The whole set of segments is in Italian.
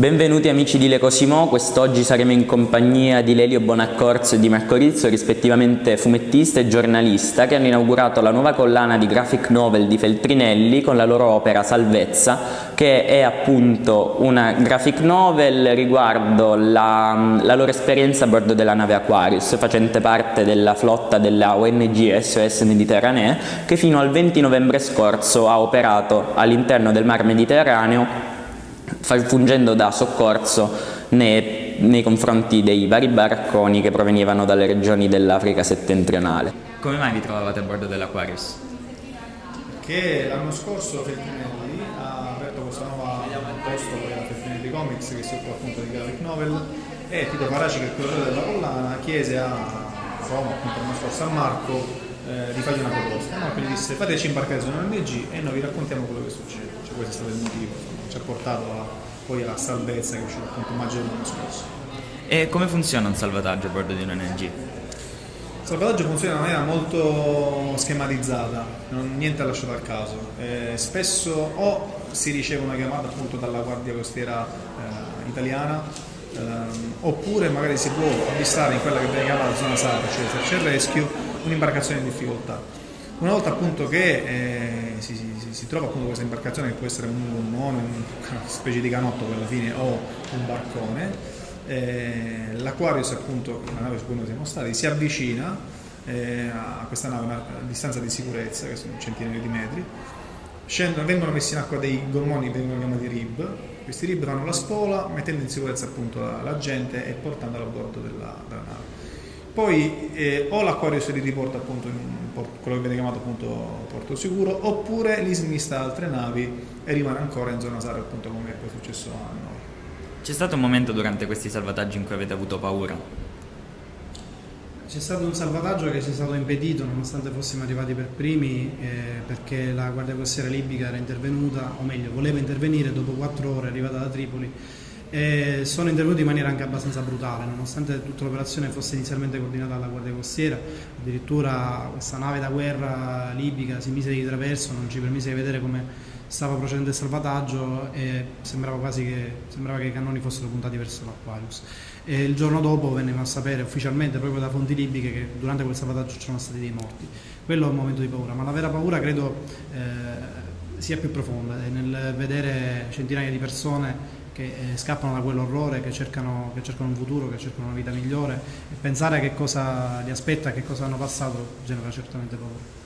Benvenuti amici di Le Cosimo, quest'oggi saremo in compagnia di Lelio Bonaccorso e di Marco Rizzo, rispettivamente fumettista e giornalista, che hanno inaugurato la nuova collana di graphic novel di Feltrinelli con la loro opera Salvezza, che è appunto una graphic novel riguardo la, la loro esperienza a bordo della nave Aquarius, facente parte della flotta della ONG SOS Mediterranee, che fino al 20 novembre scorso ha operato all'interno del Mar Mediterraneo fungendo da soccorso nei, nei, confronti dei vari barconi che provenivano dalle regioni dell'Africa settentrionale. Come mai vi trovavate a bordo dell'Aquarius? Che l'anno scorso Feltrinelli ha aperto questa nuova posto per la Feltrinelli Comics che si occupa appunto di graphic novel e Tito Faraci che è il curatore della collana chiese a Roma, appunto l'anno scorso a Marco eh, di fargli una proposta. Marco gli disse fateci imbarcare su un ONG e noi vi raccontiamo quello che succede. Cioè, questo è stato il motivo, insomma, ci ha portato a, poi alla salvezza che è uscita appunto maggio dell'anno scorso. E come funziona un salvataggio a bordo di un ONG? Il salvataggio funziona in maniera molto schematizzata, non, niente lasciato al caso. Eh, spesso o si riceve una chiamata appunto dalla Guardia Costiera eh, italiana ehm, oppure magari si può avvistare in quella che viene chiamata zona SAR, cioè search and rescue, un'imbarcazione in difficoltà. Una volta appunto che eh, si, si, si, trova appunto questa imbarcazione che può essere un gommone, una specie di canotto per la fine o un barcone, eh, l'Aquarius appunto, la nave su cui noi siamo stati, si avvicina eh, a questa nave a distanza di sicurezza che sono centinaia di metri, Scendono, vengono messi in acqua dei gommoni che vengono chiamati rib, questi rib fanno la spola mettendo in sicurezza appunto la, la gente e portandola a bordo della, della nave. Poi eh, o l'Aquarius li riporta appunto in quello che viene chiamato appunto porto sicuro, oppure li smista da altre navi e rimane ancora in zona SAR appunto come è poi successo a noi. C'è stato un momento durante questi salvataggi in cui avete avuto paura? C'è stato un salvataggio che ci è stato impedito nonostante fossimo arrivati per primi eh, perché la Guardia Costiera Libica era intervenuta, o meglio voleva intervenire dopo quattro ore arrivata da Tripoli e sono intervenuti in maniera anche abbastanza brutale nonostante tutta l'operazione fosse inizialmente coordinata dalla Guardia Costiera addirittura questa nave da guerra libica si mise di traverso, non ci permise di vedere come stava procedendo il salvataggio e sembrava quasi che, sembrava che i cannoni fossero puntati verso l'Aquarius. E il giorno dopo vennero a sapere ufficialmente proprio da fonti libiche che durante quel salvataggio c'erano stati dei morti. Quello è un momento di paura, ma la vera paura credo eh, sia più profonda, nel vedere centinaia di persone che eh, scappano da quell'orrore, che cercano, che cercano un futuro, che cercano una vita migliore e pensare a che cosa li aspetta, a che cosa hanno passato genera certamente paura.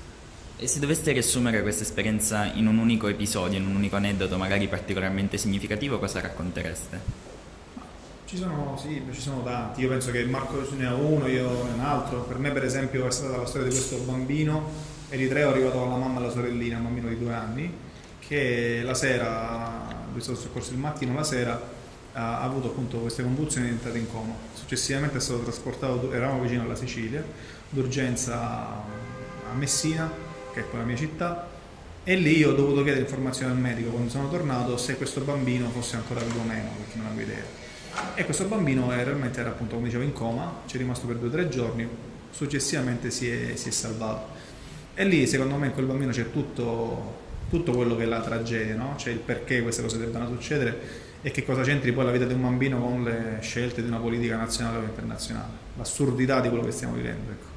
E se doveste riassumere questa esperienza in un unico episodio, in un unico aneddoto magari particolarmente significativo, cosa raccontereste? Ci sono, sì, ci sono tanti, io penso che Marco ne ha uno, io ne ho un altro, per me per esempio è stata la storia di questo bambino eritreo arrivato con la mamma e la sorellina, un bambino di due anni, che la sera, stato soccorso il mattino, la sera ha avuto appunto queste convulsioni e è entrato in coma. Successivamente è stato trasportato, eravamo vicino alla Sicilia, d'urgenza a Messina, che è poi la mia città, e lì ho dovuto chiedere informazioni al medico quando sono tornato se questo bambino fosse ancora vivo o meno, perché non avevo idea. E questo bambino è, realmente era appunto, come dicevo, in coma, ci è rimasto per due o tre giorni, successivamente si è, si è, salvato. E lì secondo me in quel bambino c'è tutto, tutto quello che è la tragedia, no? c'è il perché queste cose debbano succedere e che cosa c'entri poi la vita di un bambino con le scelte di una politica nazionale o internazionale, l'assurdità di quello che stiamo vivendo. Ecco.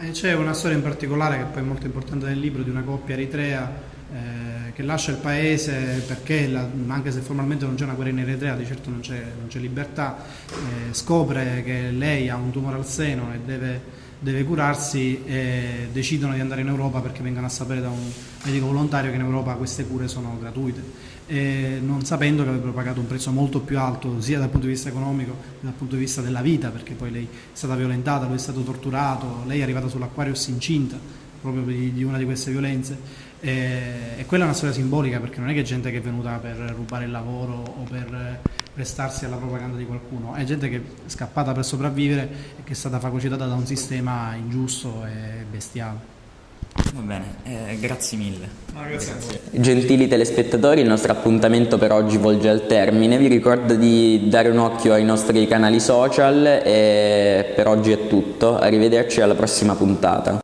Eh, c'è una storia in particolare che poi è molto importante nel libro di una coppia eritrea eh, che lascia il paese perché, la, anche se formalmente non c'è una guerra in Eritrea, di certo non c'è, libertà, eh, scopre che lei ha un tumore al seno e deve, deve curarsi e decidono di andare in Europa perché vengono a sapere da un medico volontario che in Europa queste cure sono gratuite. Eh, non sapendo che avrebbero pagato un prezzo molto più alto sia dal punto di vista economico che dal punto di vista della vita, perché poi lei è stata violentata, lui è stato torturato, lei è arrivata sull'Aquarius incinta proprio di, una di queste violenze. E quella è una storia simbolica perché non è che gente che è venuta per rubare il lavoro o per prestarsi alla propaganda di qualcuno, è gente che è scappata per sopravvivere e che è stata fagocitata da un sistema ingiusto e bestiale. Va bene, eh, grazie mille. Grazie. Gentili telespettatori, il nostro appuntamento per oggi volge al termine. Vi ricordo di dare un occhio ai nostri canali social e per oggi è tutto. Arrivederci alla prossima puntata.